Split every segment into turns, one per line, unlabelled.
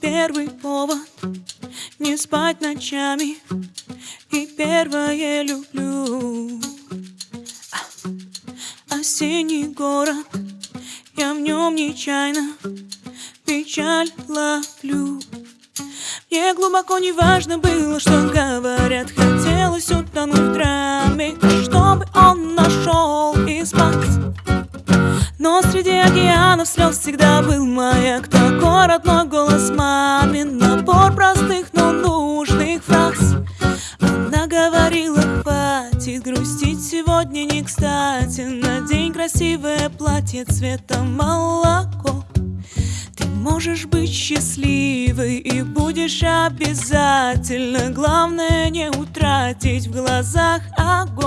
первый повод Не спать ночами. И первое люблю. А, Осенний город Я в нем нечаянно Печаль ловлю. Мне глубоко не важно было, что говорят Хотелось утонуть в драме среди океанов слез всегда был маяк. Такой родной голос мамин Набор простых, но нужных фраз. Она говорила, хватит грустить Сегодня не кстати. Надень красивое платье цвета молоко. Ты можешь быть счастливой И будешь обязательно. Главное не утратить в глазах огонь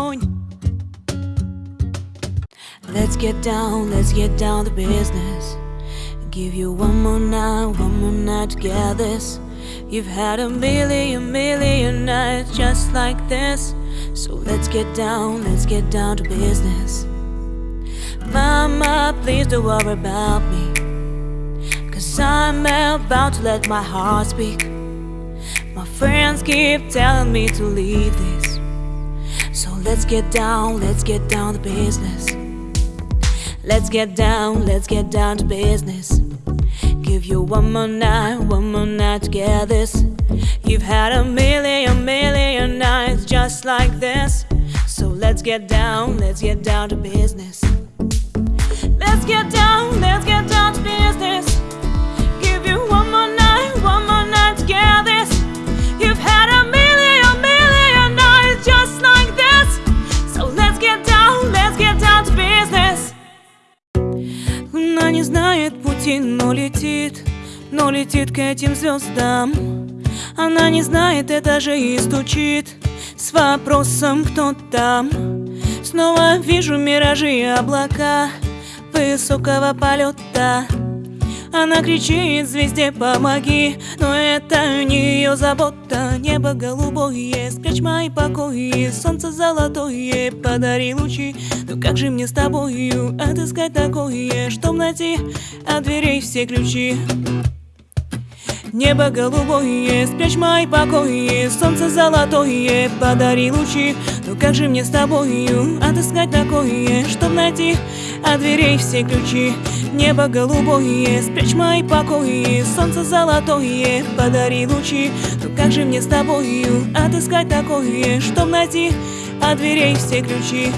Let's get down, let's get down to business. Give you one more night, one more night to get this. You've had a million, million nights just like this. So let's get down, let's get down to business. Mama, please don't worry about me. Cause I'm about to let my heart speak. My friends keep telling me to leave this. So let's get down, let's get down to business. Let's get down, let's get down to business. Give you one more night, one more night to get this. You've had a million, million nights just like this. So let's get down, let's get down to business. Let's get down, let's get down пути, но летит Но летит к этим звездам Она не знает этажей и стучит С вопросом, кто там. Снова вижу миражи и облака Высокого полета. Она кричит звезде помоги! Но это не ее забота Небо голубое, спрячь мои покои Солнце золотое, подари лучи. Но как же мне с тобою отыскать такое Чтоб найти от дверей все ключи? Небо голубое, спрячь мои покои Солнце золотое, подари лучи. Но как же мне с тобою отыскать такое Чтоб найти от дверей все ключи Небо голубое, спрячь мои покои. Солнце золотое, подари лучи. Но как же мне с тобою отыскать такое Чтоб найти от дверей все ключи